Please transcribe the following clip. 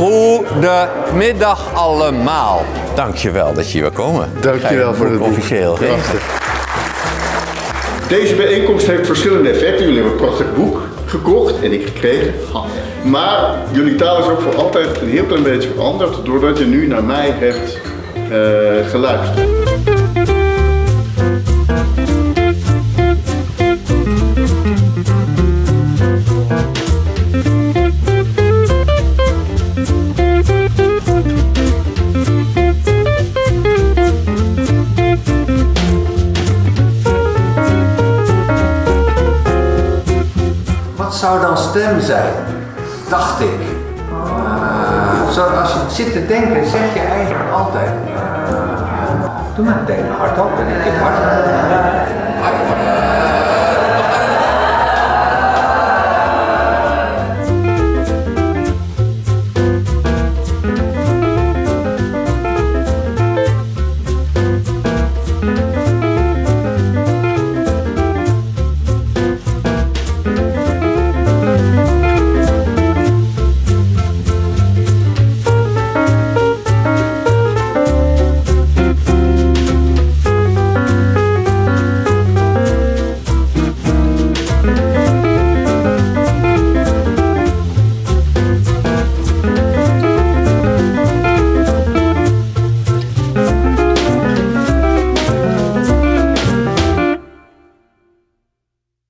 Goedemiddag allemaal. Dankjewel dat je hier wil komen. Dankjewel voor het officieel. Deze bijeenkomst heeft verschillende effecten. Jullie hebben een prachtig boek gekocht en ik gekregen. Maar jullie taal is ook voor altijd een heel klein beetje veranderd doordat je nu naar mij hebt eh, geluisterd. Zou dan stem zijn? Dacht ik. Eh, zo, als je zit te denken, zeg je eigenlijk altijd. eh, doe maar meteen hardop en ik in hard.